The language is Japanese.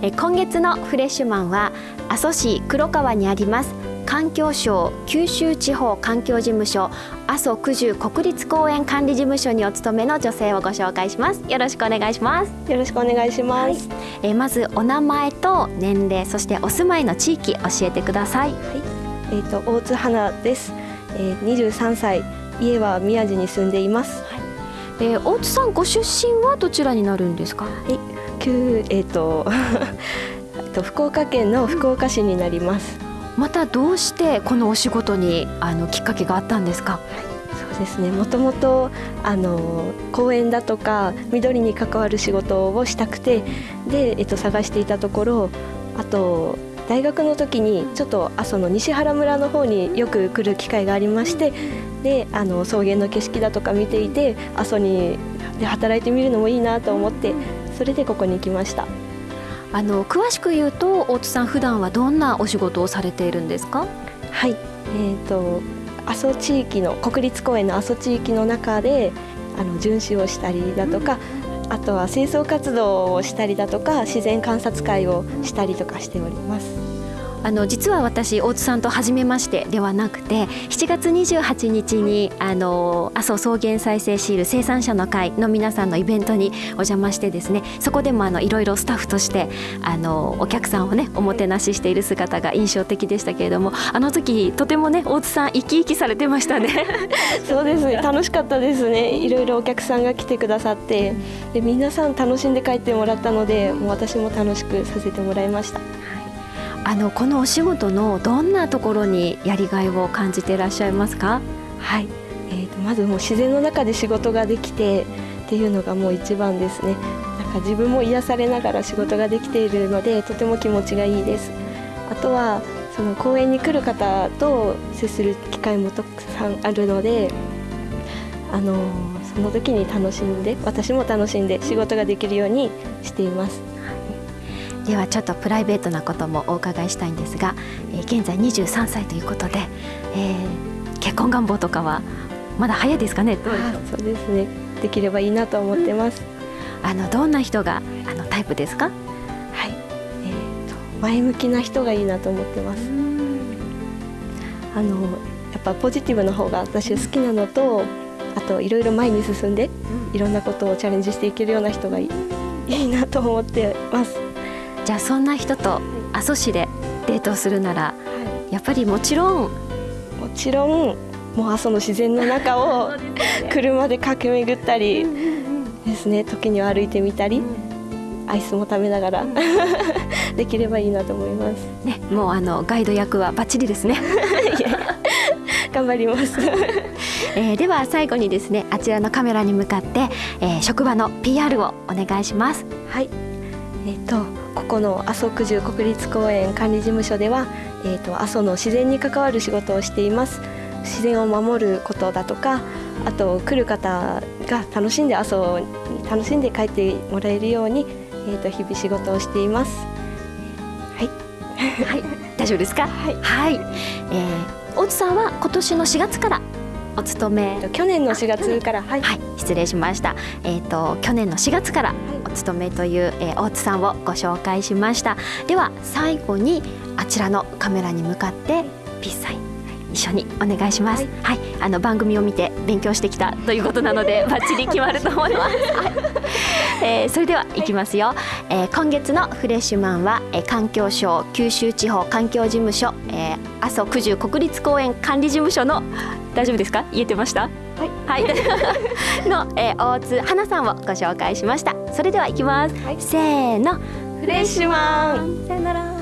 え今月のフレッシュマンは阿蘇市黒川にあります。環境省九州地方環境事務所阿蘇九十国立公園管理事務所にお勤めの女性をご紹介します。よろしくお願いします。よろしくお願いします、はい、えまずお名前と年齢そしてお住まいの地域教えてください。はい。えっ、ー、と大津花です。えー、23歳。家は宮地に住んでいます、はい。えー、大津さんご出身はどちらになるんですか？はい旧えっ、ー、とと福岡県の福岡市になります、またどうしてこのお仕事にあのきっかけがあったんですか、はいそうですね。もともとあの公園だとか緑に関わる仕事をしたくてで、えっと、探していたところあと大学の時にちょっと阿蘇の西原村の方によく来る機会がありましてであの草原の景色だとか見ていて阿蘇にで働いてみるのもいいなと思ってそれでここに来ました。あの詳しく言うと大津さん普段はどんなお仕事をされているんですか？はい。えーと、阿蘇地域の国立公園の阿蘇地域の中であの巡視をしたりだとか、あとは清掃活動をしたりだとか自然観察会をしたりとかしております。あの実は私大津さんと初めましてではなくて7月28日にあの阿蘇草原再生シール生産者の会の皆さんのイベントにお邪魔してですねそこでもあのいろいろスタッフとしてあのお客さんをねおもてなししている姿が印象的でしたけれどもあの時とてもね大津さん生き生きされてましたね。そうですね。楽しかったですね。いろいろお客さんが来てくださってで皆さん楽しんで帰ってもらったのでもう私も楽しくさせてもらいました。あのこのお仕事のどんなところにやりがいを感じていらっしゃいますか？はい、えーと、まずもう自然の中で仕事ができてっていうのがもう一番ですね。なんか自分も癒されながら仕事ができているのでとても気持ちがいいです。あとはその公園に来る方と接する機会もたくさんあるのであのその時に楽しんで私も楽しんで仕事ができるようにしています。ではちょっとプライベートなこともお伺いしたいんですが、えー、現在23歳ということで、えー、結婚願望とかはまだ早いですかね？どうそうですね。できればいいなと思ってます、うん、あのどんな人があのタイプですか？はい、えーと、前向きな人がいいなと思ってます。あのやっぱポジティブな方が私好きなのとあといろいろ前に進んでいろんなことをチャレンジしていけるような人がいいいなと思ってますじゃあそんな人と阿蘇市でデートをするなら、はい、やっぱりもちろんもちろんもう阿蘇の自然の中を 車で駆け巡ったりですね時には歩いてみたり、アイスも食べながら できればいいなと思います。ね、もうあのガイド役はバッチリですね。頑張ります。えー、では最後にですねあちらのカメラに向かって、えー、職場の PR をお願いします。はい。えっ、ー、とここの阿蘇九十国立公園管理事務所では、えーと、阿蘇の自然に関わる仕事をしています。自然を守ることだとかあと来る方が楽しんで阿蘇に楽しんで帰ってもらえるように、えーと、日々仕事をしています。はい、はい、大丈夫ですか？はい、はい、えー、大津さんは今年の4月からお勤め。去年の4月からはい、はい、失礼しました。えっ、ー、と去年の4月からお勤めという、えー、大津さんをご紹介しました。では最後にあちらのカメラに向かってピッサイ一緒にお願いします。はい、はい、あの番組を見て勉強してきたということなのでバッチリ決まると思います。はい、えー、それでは行きますよ。えー、今月のフレッシュマンは、えー、環境省九州地方環境事務所、えー、阿蘇九十国立公園管理事務所の大丈夫ですか？言えてました？はい。はい。の、えー、大津花さんをご紹介しました。それでは行きます。はい、せーの。フレッシュマン。さよなら。